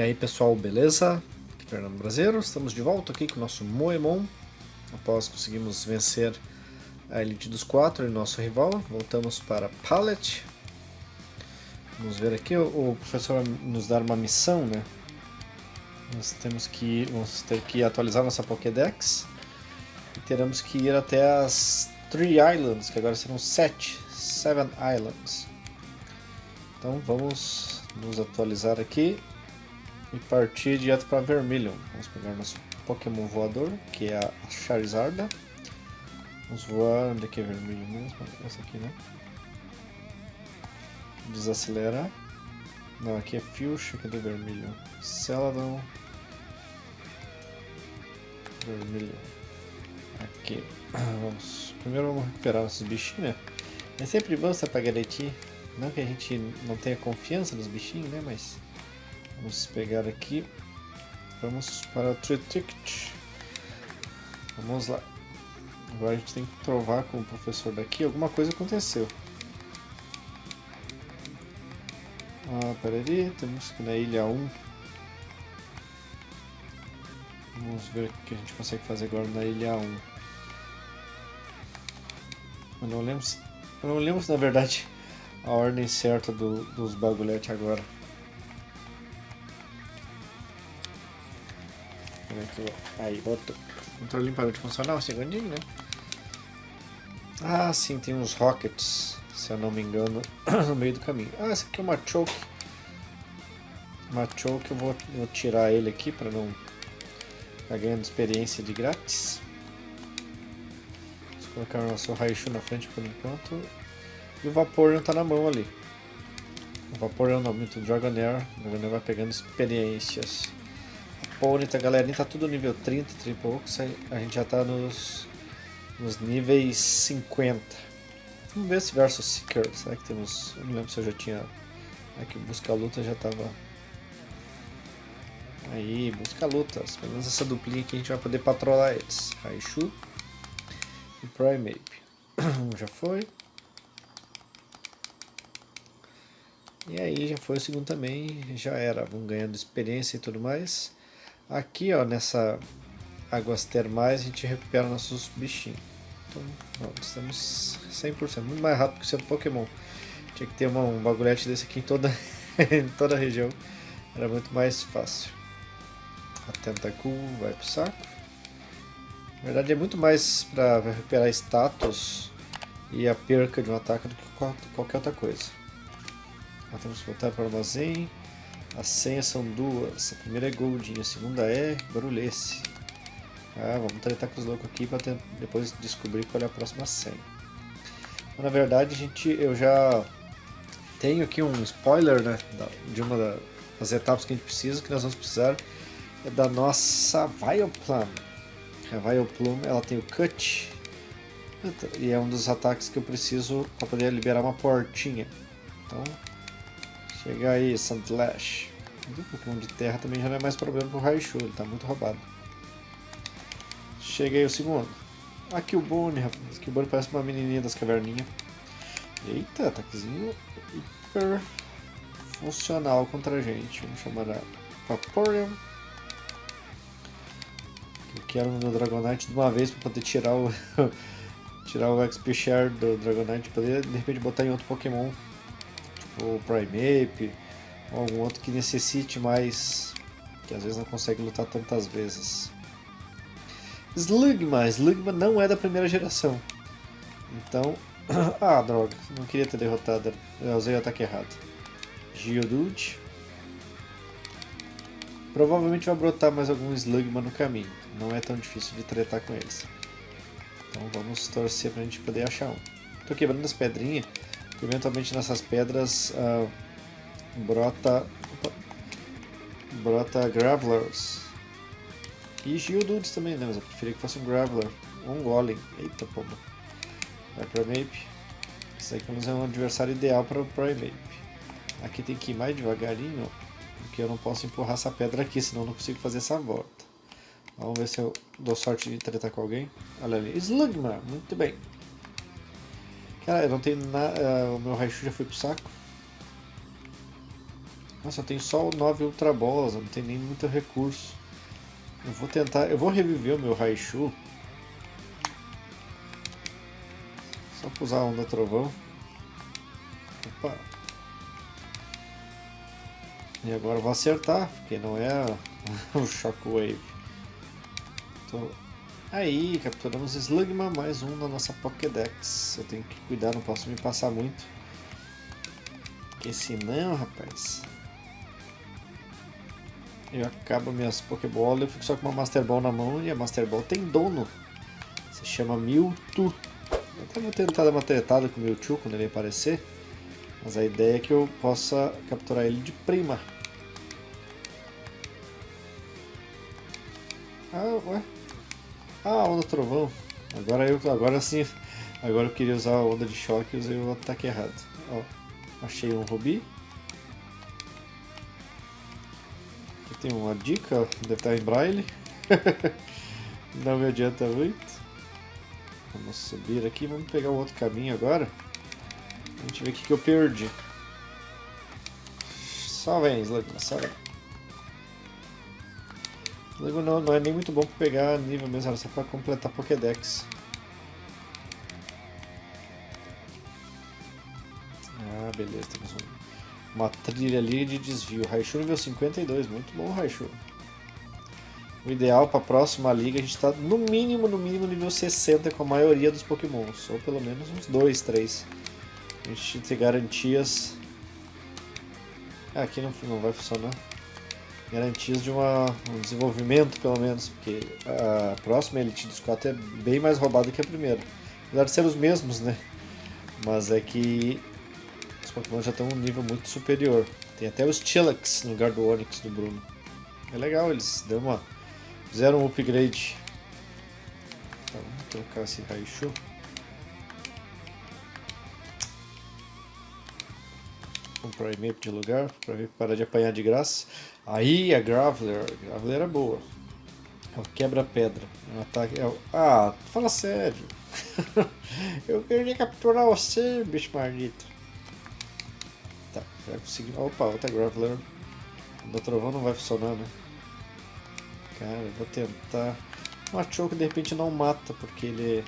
E aí pessoal, beleza? Fernando Brasileiro, estamos de volta aqui com o nosso Moemon. Após conseguimos vencer a Elite dos Quatro e nosso rival, voltamos para Pallet. Vamos ver aqui, o professor vai nos dar uma missão, né? Nós temos que vamos ter que atualizar nossa Pokédex e teremos que ir até as Three Islands, que agora serão sete, Seven Islands. Então vamos nos atualizar aqui e partir direto para Vermilion. Vamos pegar nosso Pokémon voador, que é a Charizard. Vamos voar, onde é que é Vermilion mesmo? Essa aqui, né? Desacelerar. Não, aqui é Fuchsia, cadê Vermilion? Celadon. Vermilion. Aqui. Vamos. Primeiro vamos recuperar nossos bichinhos, né? É sempre bom essa pra garantir. Não que a gente não tenha confiança nos bichinhos, né? Mas Vamos pegar aqui. Vamos para o Triticket. Vamos lá. Agora a gente tem que provar com o professor daqui. Alguma coisa aconteceu. Ah, peraí. Temos que ir na ilha 1. Vamos ver o que a gente consegue fazer agora na ilha 1. Eu não lembro eu não lembro na verdade a ordem certa do, dos bagulhetes agora. Aí, voltou. Controle limpador funcional, segundinho, né? Ah, sim, tem uns rockets, se eu não me engano, no meio do caminho. Ah, esse aqui é uma choke. Uma choke, eu vou, vou tirar ele aqui para não ficar ganhando experiência de grátis. Vamos colocar o nosso Raichu na frente por enquanto. E o Vaporeon tá na mão ali. O Vaporeon não, muito Dragonair. O Dragonair vai pegando experiências. Ponyta, a galerinha tá tudo nível 30, 30 e poucos, a gente já tá nos, nos níveis 50. Vamos ver se versus Seeker, será que temos... Eu não lembro se eu já tinha... Aqui o Busca Luta já tava... Aí, Busca Lutas, pelo menos essa duplinha aqui a gente vai poder patrolar eles. Raichu e Primeape. já foi. E aí já foi o segundo também, já era, vamos ganhando experiência e tudo mais. Aqui, ó, nessa águas termais, a gente recupera nossos bichinhos. Então, ó, estamos 100%, muito mais rápido que o seu Pokémon. Tinha que ter uma, um bagulhete desse aqui em toda, em toda a região. Era muito mais fácil. A Tentacool vai pro saco. Na verdade é muito mais para recuperar status e a perca de um ataque do que qualquer outra coisa. Então, temos que voltar para o armazém. As senhas são duas. A primeira é Goldinho, a segunda é Barulhesse. Ah, vamos tratar com os loucos aqui para depois descobrir qual é a próxima senha. Então, na verdade, gente, eu já tenho aqui um spoiler né, de uma das etapas que a gente precisa, que nós vamos precisar é da nossa Vileplume. A Vileplume ela tem o Cut e é um dos ataques que eu preciso para poder liberar uma portinha. Então Chega aí, Sandlash. O Pokémon de terra também já não é mais problema pro Raichu, ele tá muito roubado. Chega aí o segundo. O Bonnie, rapaz. O Bonnie parece uma menininha das caverninhas. Eita, ataquezinho hiper funcional contra a gente. Vamos chamar a Vaporeon. Eu quero no meu Dragonite de uma vez para poder tirar o tirar o XP Share do Dragonite, poder de repente botar em outro Pokémon ou Primeape, ou algum outro que necessite mais, que às vezes não consegue lutar tantas vezes. Slugma, Slugma não é da primeira geração. Então, ah droga, não queria ter derrotado, eu usei o ataque errado. Geodude. Provavelmente vai brotar mais algum Slugma no caminho, não é tão difícil de tretar com eles. Então vamos torcer pra gente poder achar um. Tô quebrando as pedrinhas, eventualmente nessas pedras uh, brota brota Gravelers e Geodudes também, né? Mas eu preferia que fosse um Graveler um Golem. Eita pomba. Vai Primeape. Isso aí é um adversário ideal para o Primeape. Aqui tem que ir mais devagarinho, porque eu não posso empurrar essa pedra aqui, senão eu não consigo fazer essa volta. Vamos ver se eu dou sorte de tretar com alguém. Olha ali. Slugma, muito bem. Cara, eu não tenho nada. Uh, o meu Raichu já foi pro saco. Nossa, eu tenho só o 9 Ultra Bolas, não tem nem muito recurso. Eu vou tentar, eu vou reviver o meu Raichu. Só pra usar a Onda Trovão. Opa. E agora eu vou acertar, porque não é o Shockwave. Tô... Aí, capturamos Slugma, mais um na nossa Pokédex. Eu tenho que cuidar, não posso me passar muito. Porque senão, rapaz... Eu acabo minhas Pokébolas, eu fico só com uma Master Ball na mão e a Master Ball tem dono. Se chama Mewtwo. Eu até vou tentar dar uma tretada com o Mewtwo quando ele aparecer. Mas a ideia é que eu possa capturar ele de prima. Ah, ué. Ah, onda trovão. Agora eu agora sim. Agora eu queria usar a onda de choque e usei o ataque errado. Ó, achei um rubi. Aqui tem uma dica, deve estar em braille. Não me adianta muito. Vamos subir aqui, vamos pegar um outro caminho agora. Gente ver o que, eu perdi. Só vem, Slugma, só vem. Slugma não, não é nem muito bom para pegar nível mesmo, era só para completar Pokédex. Ah, beleza, temos um, uma trilha ali de desvio. Raichu nível 52, muito bom Raichu. O ideal para a próxima liga a gente está no mínimo, no mínimo nível 60 com a maioria dos pokémons, ou pelo menos uns 2, 3. A gente tem garantias. Ah, aqui não, não vai funcionar. Garantias de uma, um desenvolvimento, pelo menos, porque a próxima Elite dos 4 é bem mais roubada que a primeira. Apesar de ser os mesmos, né? Mas é que os Pokémon já estão um nível muito superior. Tem até os Chillax no lugar do Onix do Bruno. É legal, eles dão uma, fizeram um upgrade. Tá, vamos trocar esse Raichu. Um Primeape de lugar, para parar de apanhar de graça. Aí a Graveler, a Graveler era boa. É o quebra-pedra. É um ataque. É o... Ah, fala sério. eu queria capturar você, bicho maldito. Tá, já consegui. Opa, outra Graveler. O trovão não vai funcionar, né? Cara, eu vou tentar. O Machoke de repente não mata, porque ele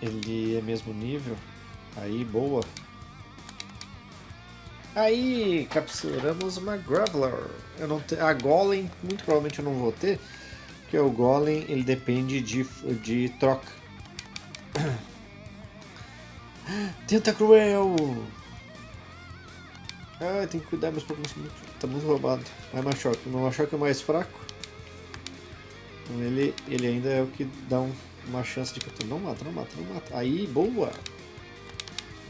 Ele é mesmo nível. Aí, boa. Aí, capturamos uma Graveler. Eu não te... A Golem, muito provavelmente eu não vou ter. Porque o Golem, ele depende de, de troca. Tenta cruel! Ah, tem que cuidar, meus Pokémon tá muito roubado. Vai Machoke. O Machoke é mais fraco. Então ele, ele ainda é o que dá um uma chance de captura. Não mata, não mata, não mata. Aí, boa!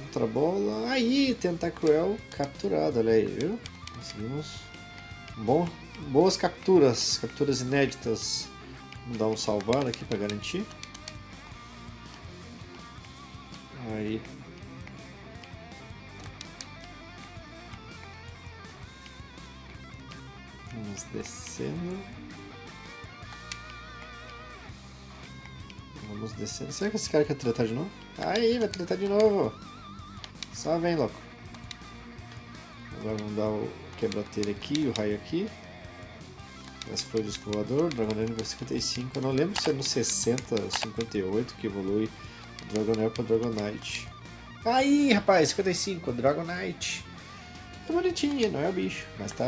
Outra bola. Aí, Tentacruel capturado, olha aí, viu? Conseguimos bom, boas capturas, capturas inéditas. Vamos dar um salvar aqui para garantir. Aí. Vamos descendo. Vamos descendo. Será que esse cara quer tretar de novo? Aí, vai tretar de novo. Só vem, louco. Agora vamos dar o quebra-telha aqui, o raio aqui. Esse foi o disco voador, Dragonair nível 55. Eu não lembro se é no 60 ou 58 que evolui Dragonair para Dragonite. Aí, rapaz, 55, Dragonite. É bonitinho, não é o bicho, mas tá,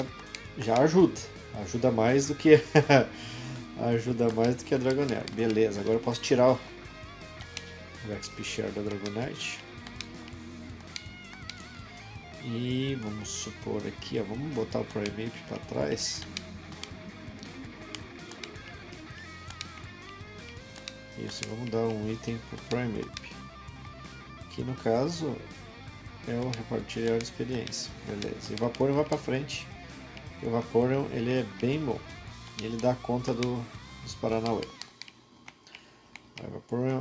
já ajuda. Ajuda mais do que ajuda mais do que a Dragonair. Beleza, agora eu posso tirar o XP Share da Dragonite. E vamos supor aqui, ó, vamos botar o Primeape para trás. Isso, vamos dar um item para o Primeape. Que no caso é o repartilhar de experiência. Beleza, e o Vaporeon vai para frente. O Vaporeon ele é bem bom. E ele dá conta do, dos Paranauê.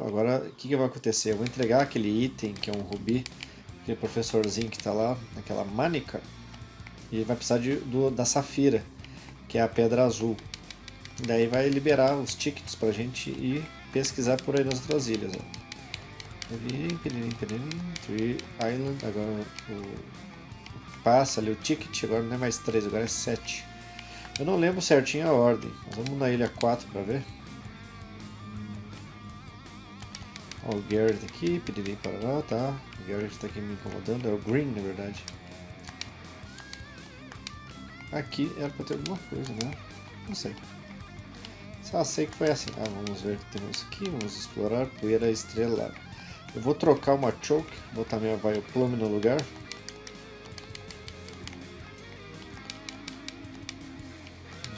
Agora, o que, que vai acontecer? Eu vou entregar aquele item, que é um rubi, aquele professorzinho que está lá, naquela manica, e ele vai precisar de, do, da safira, que é a pedra azul. Daí vai liberar os tickets para a gente ir pesquisar por aí nas outras ilhas. Ó. Tree Island, agora o passa ali o ticket, agora não é mais 3, agora é 7. Eu não lembro certinho a ordem, vamos na ilha 4 para ver. Ó, o Garrett aqui, pedirim para lá, tá? O Garrett está aqui me incomodando, é o Green na verdade. Aqui era para ter alguma coisa, né? Não sei. Só sei que foi assim. Ah, vamos ver o que temos aqui, vamos explorar poeira estrelar. Eu vou trocar uma choke, botar minha Vioplume no lugar.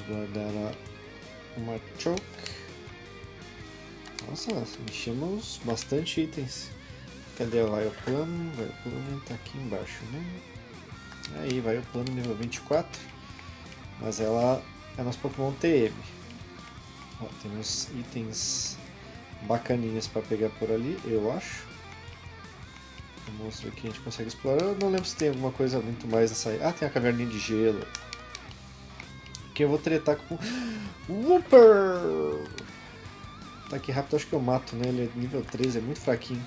Guardar uma choke. Nossa, enchemos bastante itens. Cadê o Vioplume? Vioplume tá aqui embaixo, né? Aí, Vioplume nível 24. Mas ela é nosso Pokémon TM. Ó, temos itens bacaninhas para pegar por ali, eu acho. O monstro aqui a gente consegue explorar. Eu não lembro se tem alguma coisa muito mais nessa... Ah, tem a caverninha de gelo. Aqui eu vou tretar com... Whooper! Tá aqui rápido, acho que eu mato, né? Ele é nível 13, é muito fraquinho.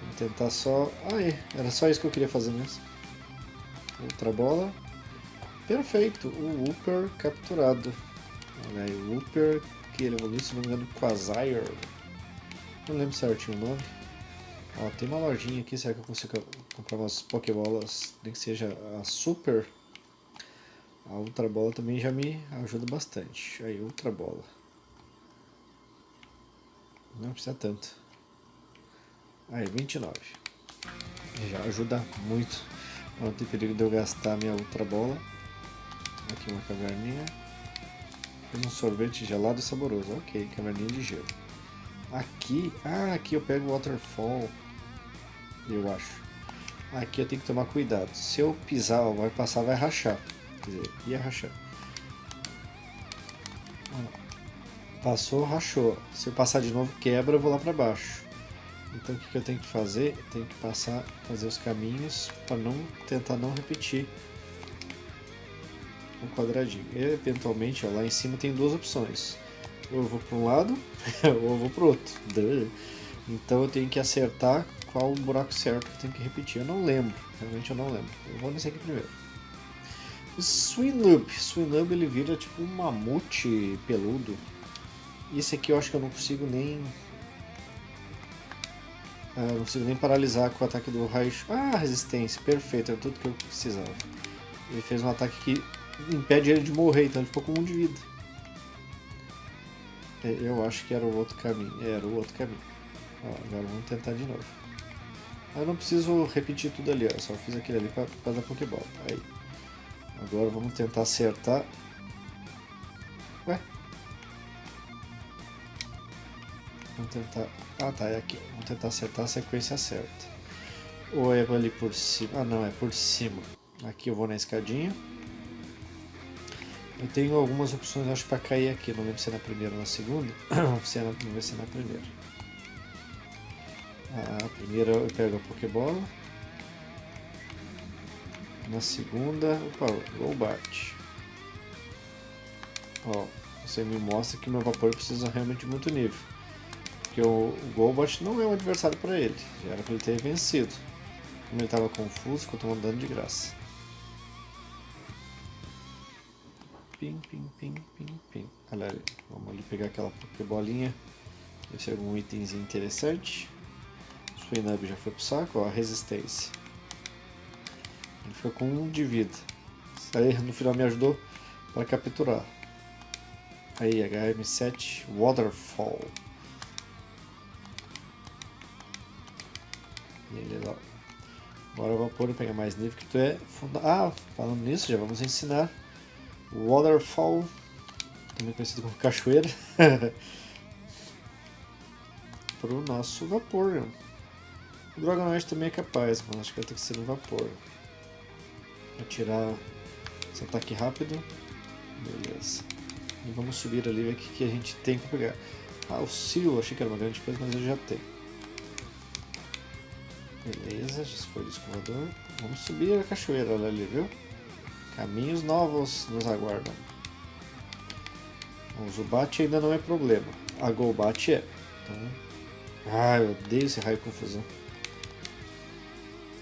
Vou tentar só... É. Era só isso que eu queria fazer mesmo. Outra bola. Perfeito, o Whooper capturado. Olha aí, o Whooper, que ele evoluiu, se não me engano, Quasire. Não lembro certinho o nome. Ó, tem uma lojinha aqui, será que eu consigo comprar umas Pokébolas, nem que seja a Super? A Ultra Bola também já me ajuda bastante. Aí, Ultra Bola. Não precisa tanto. Aí, 29. Já ajuda muito. Não tem perigo de eu gastar minha Ultra Bola. Aqui uma caverninha. Fez um sorvete gelado e saboroso. Ok, caverninha de gelo. Aqui, ah, aqui eu pego o Waterfall, eu acho. Aqui eu tenho que tomar cuidado. Se eu pisar, ó, vai passar, vai rachar. Quer dizer, ia rachar. Passou, rachou. Se eu passar de novo, quebra, eu vou lá para baixo. Então o que, eu tenho que fazer? Eu tenho que passar, fazer os caminhos para não tentar não repetir um quadradinho. E, eventualmente, ó, lá em cima tem duas opções. Ou eu vou para um lado, ou eu vou para o outro. Então eu tenho que acertar qual o buraco certo que tem que repetir. Eu não lembro, realmente eu não lembro. Eu vou nesse aqui primeiro. Swinub. Swinub ele vira tipo um mamute peludo. Esse aqui eu acho que eu não consigo nem... Ah, não consigo nem paralisar com o ataque do raio... Ah, resistência. Perfeito, era tudo que eu precisava. Ele fez um ataque que impede ele de morrer, então ele ficou com um de vida. É, eu acho que era o outro caminho. Era o outro caminho. Ó, agora vamos tentar de novo. Eu não preciso repetir tudo ali, ó. Só fiz aquele ali para dar Pokéball. Aí. Agora vamos tentar acertar. Ué? Vamos tentar... Ah, tá, é aqui. Vamos tentar acertar a sequência certa. Ou é ali por cima? Ah, não, é por cima. Aqui eu vou na escadinha. Eu tenho algumas opções, acho, para cair aqui. Não lembro se é na primeira ou na segunda. Se é na primeira. A primeira eu pego a Pokébola. Na segunda, opa, Golbat. Ó, você me mostra que meu Vapor precisa realmente de muito nível. Porque o, o Golbat não é um adversário para ele. Já era para ele ter vencido. Como ele estava confuso, ficou tomando dano de graça. Pim, pim, pim, pim, pim. Ali, vamos ali pegar aquela Pokébolinha. Ver se é algum itemzinho interessante. Suinub já foi pro saco, ó, a resistência. Ficou com um de vida. Isso aí no final me ajudou para capturar. Aí, HM7 Waterfall. E ele lá. Agora vapor pegar mais nível que tu é funda... Ah, falando nisso, já vamos ensinar Waterfall, também conhecido como cachoeira, para o nosso vapor. O Dragonite também é capaz, mas acho que vai ter que ser no vapor. Atirar esse ataque rápido. Beleza. E vamos subir ali ver o que, a gente tem para pegar. Ah, o Seal, achei que era uma grande coisa, mas eu já tenho. Beleza, já foi o escovador. Vamos subir a cachoeira ali, viu? Caminhos novos nos aguardam. O Zubat ainda não é problema. A Golbat é. Então, Ah, eu odeio esse raio confusão.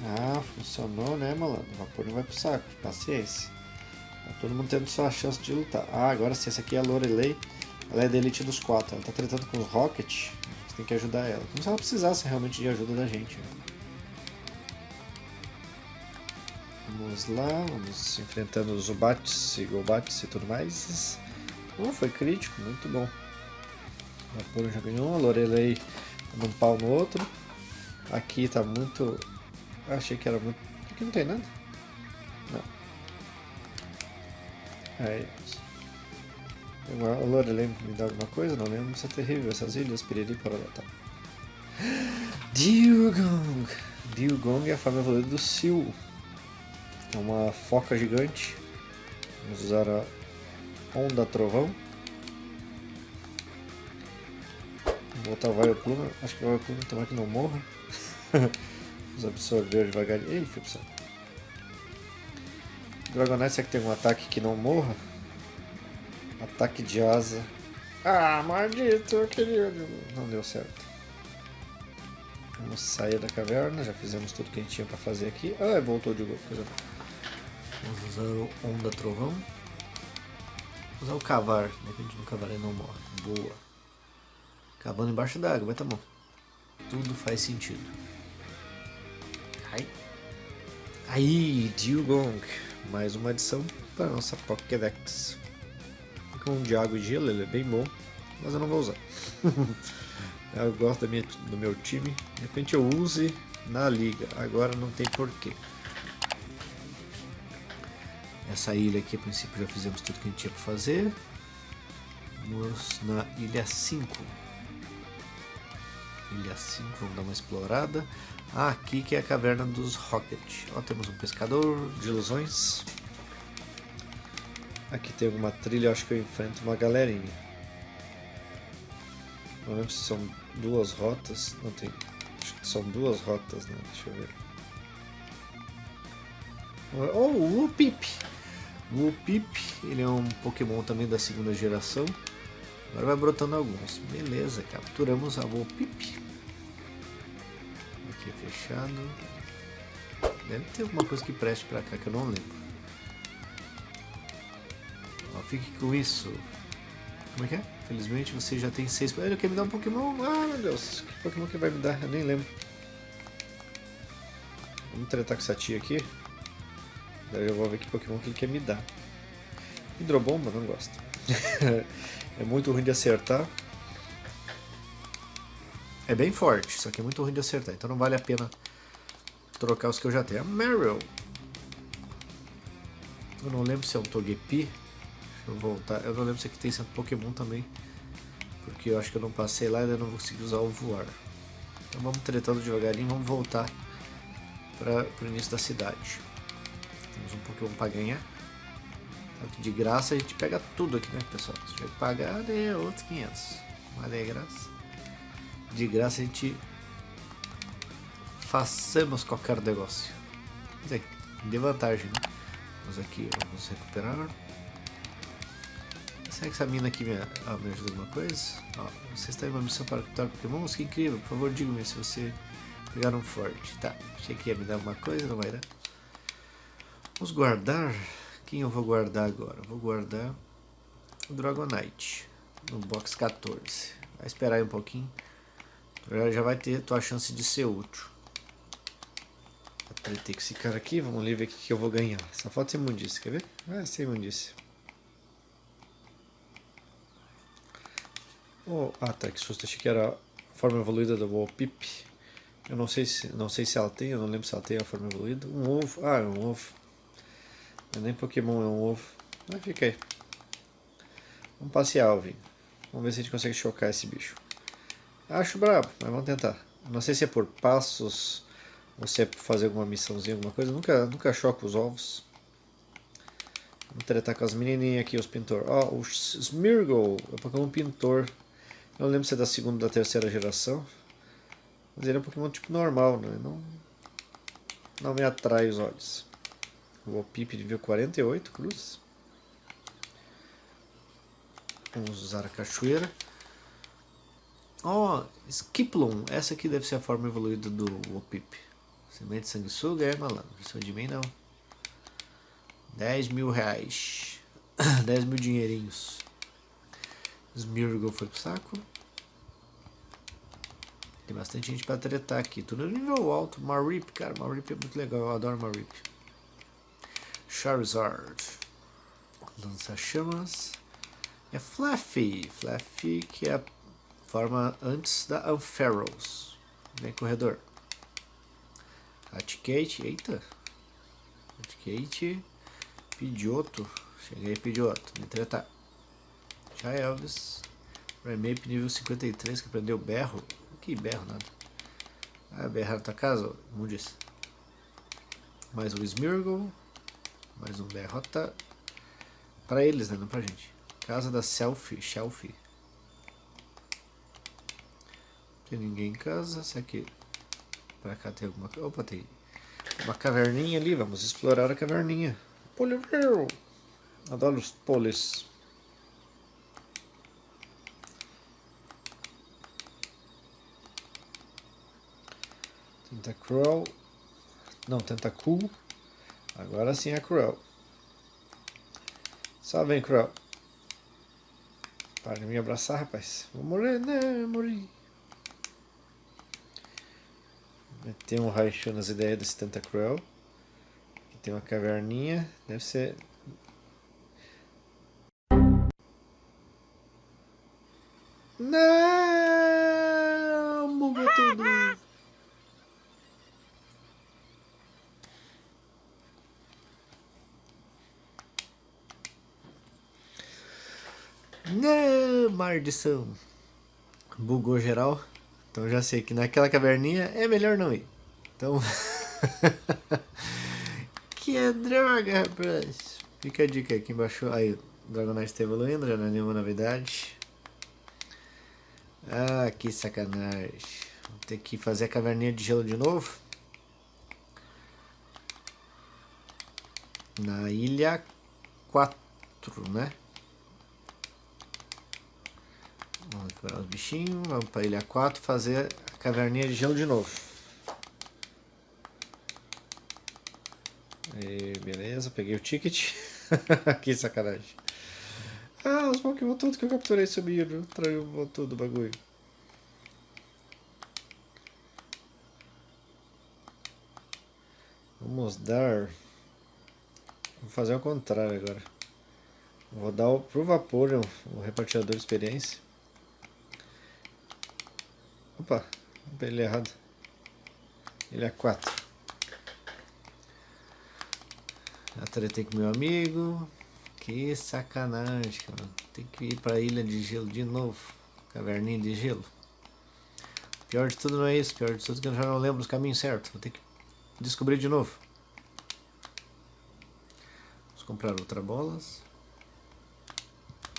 Ah, funcionou, né, malandro? O vapor não vai pro saco. Paciência. Tá todo mundo tendo sua chance de lutar. Ah, agora sim, essa aqui é a Lorelei. Ela é da elite dos quatro. Ela tá tratando com os Rocket. Você tem que ajudar ela. Como se ela precisasse realmente de ajuda da gente. Né? Vamos lá, vamos enfrentando os Zubats e Golbats e tudo mais. Oh, foi crítico, muito bom. O Vapor já ganhou, a Lorelei dando um pau no outro. Aqui tá muito achei que era muito... Aqui não tem nada? Não. É isso. A Lorelei me dá alguma coisa? Não lembro. Isso é terrível. Essas ilhas, piriri, para lá, tá. Diugong! Diugong é a forma evoluída do Sil. É uma foca gigante. Vamos usar a Onda Trovão. Vou botar o Vileplume. Acho que o Vileplume tomara que não morra. Vamos absorver devagarinho. Ih, pro Dragonite, será que tem um ataque que não morra? Ataque de asa. Ah, maldito, eu queria... Não deu certo. Vamos sair da caverna, já fizemos tudo que a gente tinha pra fazer aqui. Ah, voltou de novo. Vamos usar o Onda Trovão. Vamos usar o Cavar, de repente no Cavar ele não morre. Boa. Cavando embaixo d'água, vai tá bom. Tudo faz sentido. Aí, Dugong. Mais uma adição para a nossa Pokédex. Com um e gelo, ele é bem bom, mas eu não vou usar. eu gosto minha, do meu time. De repente eu use na liga. Agora não tem porquê. Essa ilha aqui, a princípio, já fizemos tudo que a gente tinha para fazer. Vamos na ilha 5. Ilha 5, vamos dar uma explorada. Aqui que é a caverna dos Rocket. Ó, temos um pescador de ilusões. Aqui tem alguma trilha, acho que eu enfrento uma galerinha. Não lembro se são duas rotas. Não tem. Acho que são duas rotas, né? Deixa eu ver. Oh, o Wupip! O Wupip, ele é um Pokémon também da segunda geração. Agora vai brotando alguns. Beleza, capturamos a Wupip aqui fechado. Deve ter alguma coisa que preste pra cá que eu não lembro. Ó, fique com isso. Como é que é? Felizmente você já tem seis. Ele quer me dar um Pokémon. Ah, meu Deus. Que Pokémon que vai me dar? Eu nem lembro. Vamos tratar com essa tia aqui. Daí eu vou ver que Pokémon que ele quer me dar. Hidrobomba? Não gosto. é muito ruim de acertar. É bem forte, só que é muito ruim de acertar, então não vale a pena trocar os que eu já tenho. A Meryl. Eu não lembro se é um Togepi. Deixa eu voltar. Eu não lembro se aqui tem centro Pokémon também. Porque eu acho que eu não passei lá e ainda não consegui usar o voar. Então vamos tretando devagarinho, vamos voltar para o início da cidade. Temos um Pokémon para ganhar. De graça a gente pega tudo aqui, né, pessoal? Se tiver que pagar, é outros 500. Mas é graça de graça a gente façamos qualquer negócio. Quer dizer, de vantagem, né? Vamos aqui, vamos recuperar. Será que essa mina aqui me, ah, me ajuda alguma coisa? Ó, você está em uma missão para capturar Pokémons? Que incrível, por favor diga-me se você pegar um forte. Tá, achei que ia me dar alguma coisa, não vai dar. Vamos guardar. Quem eu vou guardar agora? Vou guardar o Dragonite no box 14. Vai esperar aí um pouquinho já vai ter tua chance de ser útil. Tretei com esse cara aqui, vamos ver o que, eu vou ganhar. Só falta ser imundice, quer ver? Ah, ser imundice. Oh, ah tá, que susto, achei que era a forma evoluída do Wolpip. Eu não sei se não sei se ela tem, eu não lembro se ela tem a forma evoluída. Um ovo, ah, é um ovo. Não é nem Pokémon, é um ovo. Ah, fica aí. Vamos passear, Alvin. Vamos ver se a gente consegue chocar esse bicho. Acho brabo, mas vamos tentar. Não sei se é por passos ou se é por fazer alguma missãozinha, alguma coisa. Nunca, nunca choco os ovos. Vamos tratar com as menininhas aqui, os pintor. Ó, oh, o Smirgle, é um Pokémon pintor. Não lembro se é da segunda ou da terceira geração. Mas ele é um Pokémon tipo normal, né? Não, não me atrai os olhos. O Pip de nível 48, cruz. Vamos usar a cachoeira. Ó, oh, Skiplum. Essa aqui deve ser a forma evoluída do Opip. Semente sanguessuga é malandro. Isso de mim não. 10 mil reais. 10 mil dinheirinhos. Smirgol foi pro saco. Tem bastante gente pra tretar aqui. Tudo no nível alto. Marip, cara. Marip é muito legal. Eu adoro Marip. Charizard. Lança-chamas. É Fluffy. Fluffy que é a forma antes da Unferals. Vem corredor. Atikate. Eita. Atikate. Pidioto. Cheguei, Pidioto. Me tretar. Já Elvis. Remap nível 53 que aprendeu berro. Que berro nada. Ah, berrar na tua casa? Mudis. Mais um Smirgle. Mais um derrota. Pra eles, né? Não pra gente. Casa da Selfie. Shelfie. Tem ninguém em casa. Será que pra cá tem alguma coisa? Opa, tem uma caverninha ali. Vamos explorar a caverninha. Polivril. Adoro os polis. Tentacruel. Não, Tentacool. Agora sim é Cruel. Só vem, Cruel. Para de me abraçar, rapaz. Vou morrer, né? Morri. Tem um Raichu nas ideias desse Tentacruel. Aqui tem uma caverninha. Deve ser... Não! Bugou tudo! Não, maldição. Bugou geral. Então já sei que naquela caverninha é melhor não ir. Então... que é droga, rapaz. Fica a dica aqui embaixo. Aí, o Dragonite está evoluindo, já não é nenhuma novidade. Ah, que sacanagem. Vou ter que fazer a caverninha de gelo de novo. Na ilha 4, né? Recuperar os bichinhos, vamos para ilha 4 fazer a caverninha de gelo de novo. E beleza, peguei o ticket. que sacanagem. Ah, os Pokémon tudo que eu capturei sumiram. Traiu tudo o bagulho. Vamos dar... Vou fazer o contrário agora. Vou dar o, pro vapor o repartidor de experiência. Opa, ele errado. Ele é 4. Já tretei com meu amigo. Que sacanagem. Tem que ir pra ilha de gelo de novo. Caverninha de gelo. Pior de tudo não é isso. Pior de tudo é que eu já não lembro os caminhos certos. Vou ter que descobrir de novo. Vamos comprar outra bolas.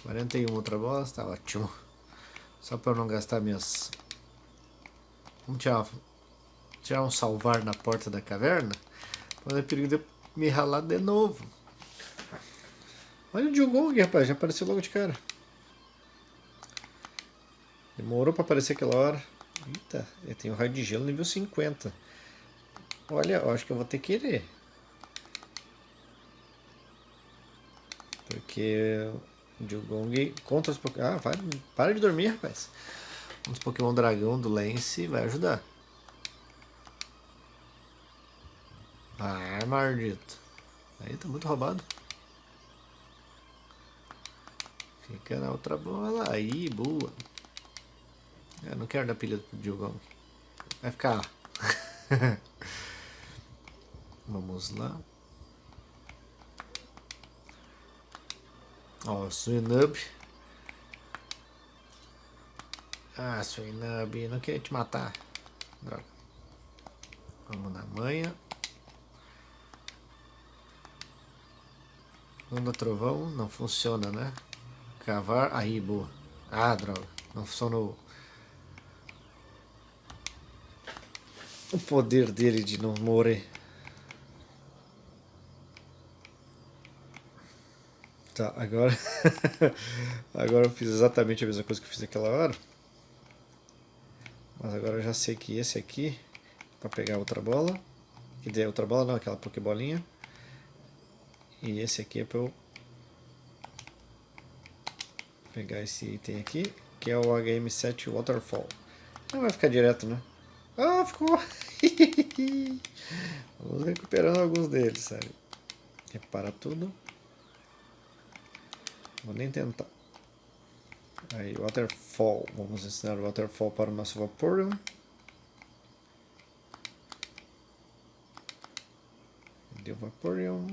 41 outra bolas, tá ótimo. Só para não gastar minhas Vamos tirar, tirar um salvar na porta da caverna. Para é perigo de me ralar de novo. Olha o Diogong, rapaz. Já apareceu logo de cara. Demorou para aparecer aquela hora. Eita, eu tenho raio de gelo nível 50. Olha, eu acho que eu vou ter que ir. Porque o Diogong contra os. Ah, vai, para de dormir, rapaz uns Pokémon Dragão do Lance vai ajudar. Ah, maldito. Aí tá muito roubado. Fica na outra bola. Aí, boa. Eu não quero dar pilha do Diogong. Vai ficar Vamos lá. Ó, Suinub. Ah, Suinub, não queria te matar. Droga. Vamos na manha. Onda trovão, não funciona, né? Cavar, aí, boa. Ah, droga, não funcionou. O poder dele de não morrer. Tá, agora... agora eu fiz exatamente a mesma coisa que eu fiz naquela hora. Mas agora eu já sei que esse aqui, para pegar outra bola, quer dizer, outra bola não, aquela pokebolinha. E esse aqui é para eu pegar esse item aqui, que é o HM7 Waterfall. Não vai ficar direto, né? Ah, ficou! Vamos recuperando alguns deles, sério. Repara tudo. Vou nem tentar. Aí, Waterfall. Vamos ensinar o Waterfall para o nosso Vaporeon. Cadê o Vaporeon?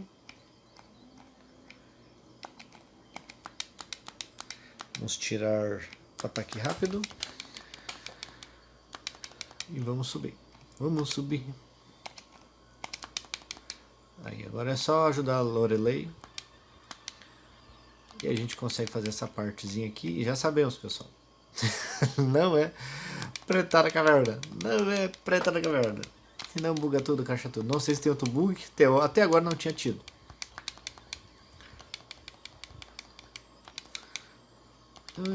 Vamos tirar ataque rápido. E vamos subir. Vamos subir. Aí, agora é só ajudar a Lorelei. E a gente consegue fazer essa partezinha aqui. E já sabemos, pessoal. não é preta na caverna. Não é preta na caverna. Se não buga tudo, caixa tudo. Não sei se tem outro bug. Até agora não tinha tido.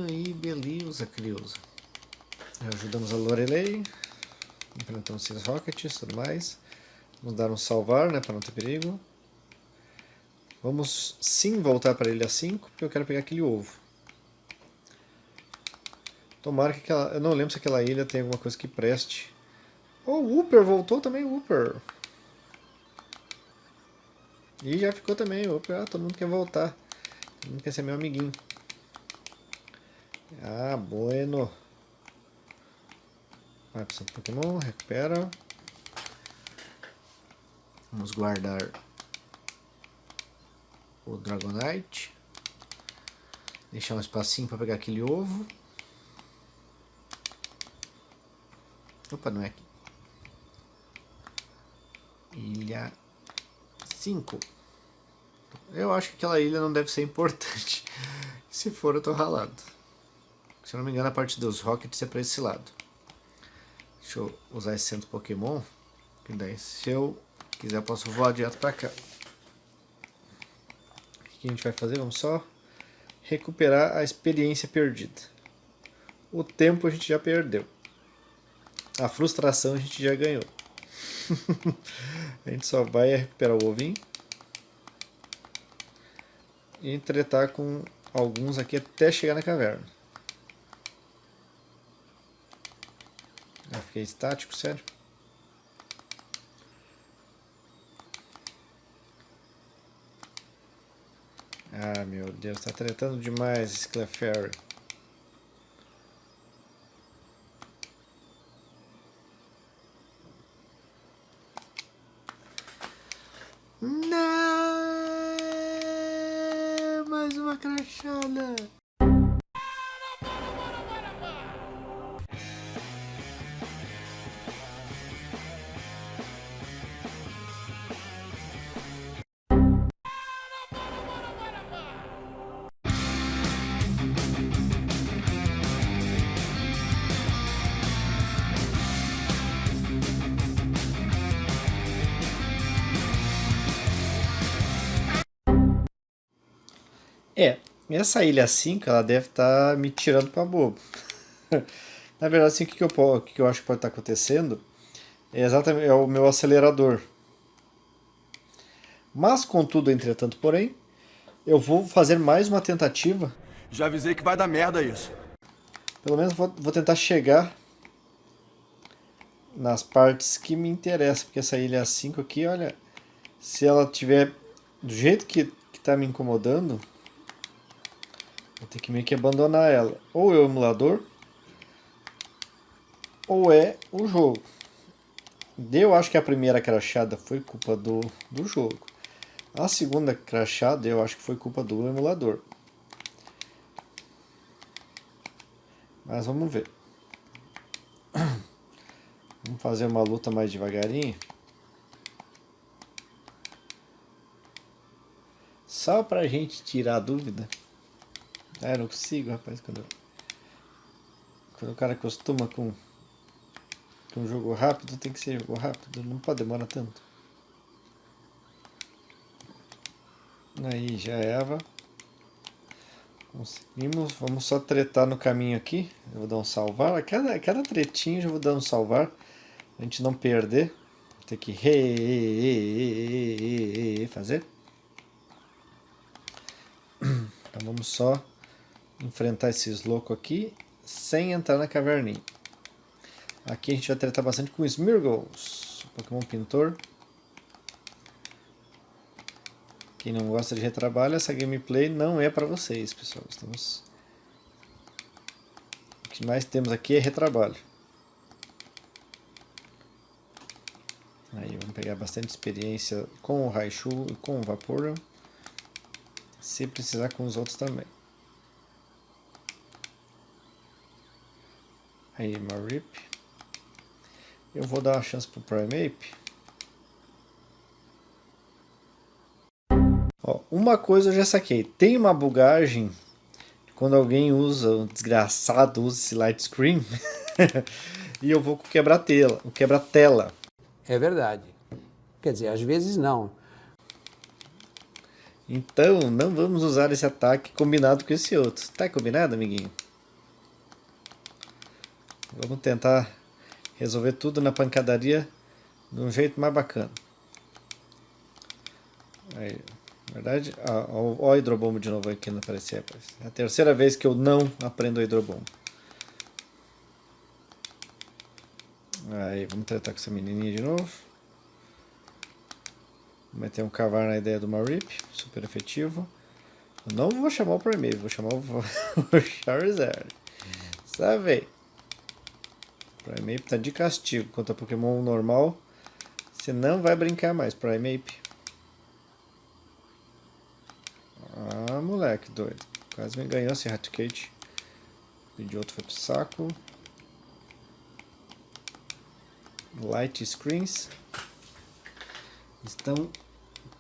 Aí, beleza, Criusa. Ajudamos a Lorelei. Enfrentamos esses rockets e tudo mais. Vamos dar um salvar, né, para não ter perigo. Vamos sim voltar para a ilha 5, porque eu quero pegar aquele ovo. Tomara que aquela... Eu não lembro se aquela ilha tem alguma coisa que preste. Oh, o Wooper voltou também, Wooper. E já ficou também, Wooper. Ah, todo mundo quer voltar. Todo mundo quer ser meu amiguinho. Ah, bueno. Vai para o Pokémon, recupera. Vamos guardar o Dragonite. Deixar um espacinho para pegar aquele ovo. Opa, não é aqui. Ilha 5. Eu acho que aquela ilha não deve ser importante. Se for, eu tô ralado. Se eu não me engano, a parte dos Rockets é para esse lado. Deixa eu usar esse centro Pokémon. Que daí, se eu quiser, eu posso voar direto para cá que a gente vai fazer? Vamos só recuperar a experiência perdida. O tempo a gente já perdeu. A frustração a gente já ganhou. a gente só vai recuperar o ovinho. E tretar com alguns aqui até chegar na caverna. Já fiquei estático, sério. Ah, meu Deus, tá tretando demais esse Clefairy. Não! Mais uma crachada! Essa ilha 5 ela deve estar tá me tirando para bobo. Na verdade, assim, o que, que, eu, que, que eu acho que pode estar tá acontecendo é exatamente é o meu acelerador. Mas, contudo, entretanto, porém, eu vou fazer mais uma tentativa. Já avisei que vai dar merda isso. Pelo menos vou, vou tentar chegar nas partes que me interessam, porque essa ilha 5 aqui, olha, se ela tiver do jeito que está me incomodando, Vou ter que meio que abandonar ela. Ou é o emulador, ou é o jogo. Eu acho que a primeira crachada foi culpa do, do jogo. A segunda crachada eu acho que foi culpa do emulador. Mas vamos ver. Vamos fazer uma luta mais devagarinho. Só pra gente tirar a dúvida. É, não consigo, rapaz, quando, quando o cara acostuma com, com um jogo rápido, tem que ser jogo rápido, não pode demorar tanto. Aí, já é Eva. Conseguimos, vamos só tretar no caminho aqui. Eu vou dar um salvar. A cada, cada tretinho eu vou dar um salvar. A gente não perder. Tem que re, fazer. Então vamos só enfrentar esses loucos aqui sem entrar na caverninha. Aqui a gente vai tratar bastante com Smirgles, Pokémon Pintor. Quem não gosta de retrabalho, essa gameplay não é para vocês, pessoal. Estamos... O que mais temos aqui é retrabalho. Aí vamos pegar bastante experiência com o Raichu e com o Vaporeon. Se precisar com os outros também. Aí, Marip. Eu vou dar uma chance pro Primeape. Ó, uma coisa eu já saquei. Tem uma bugagem quando alguém usa, um desgraçado usa esse light screen. e eu vou quebrar tela, quebrar tela. É verdade. Quer dizer, às vezes não. Então, não vamos usar esse ataque combinado com esse outro. Tá combinado, amiguinho? Vamos tentar resolver tudo na pancadaria de um jeito mais bacana. Aí, na verdade, ó, ó, o hidrobombo de novo aqui não aparecia. Rapaz. É a terceira vez que eu não aprendo o hidrobombo. Aí, vamos tratar com essa menininha de novo. Vou meter um cavar na ideia do Marip, super efetivo. Eu não vou chamar o Primeiro, vou chamar o Charizard. Sabe? Primeape tá de castigo contra Pokémon normal. Você não vai brincar mais, Primeape. Ah, moleque doido. Quase me ganhou esse Raticate. O outro foi pro saco. Light Screens estão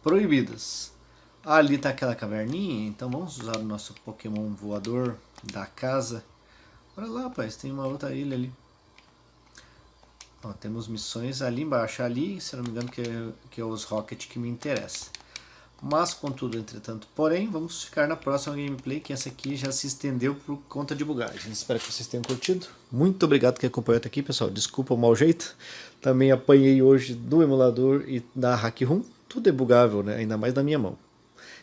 proibidas. Ali está aquela caverninha, então vamos usar o nosso Pokémon voador da casa. Olha lá, rapaz, tem uma outra ilha ali. Ó, temos missões ali embaixo. Ali, se não me engano, que é, que é os Rocket que me interessa. Mas, contudo, entretanto, porém, vamos ficar na próxima gameplay, que essa aqui já se estendeu por conta de bugagem. Espero que vocês tenham curtido. Muito obrigado que acompanhou até aqui, pessoal. Desculpa o mau jeito. Também apanhei hoje do emulador e da Hack Room. Tudo é bugável, né? ainda mais na minha mão.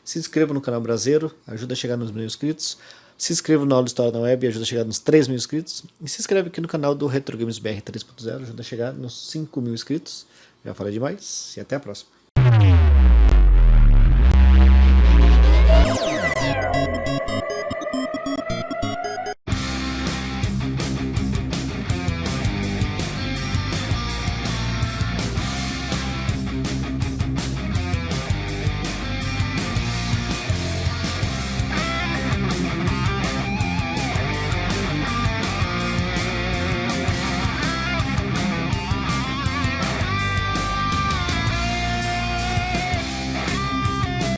Se inscreva no canal Brasileiro, ajuda a chegar nos mil inscritos. Se inscreva no Aula História na Web e ajuda a chegar nos 3 mil inscritos. E se inscreve aqui no canal do Retro Games BR 3.0, ajuda a chegar nos 5 mil inscritos. Já falei demais e até a próxima.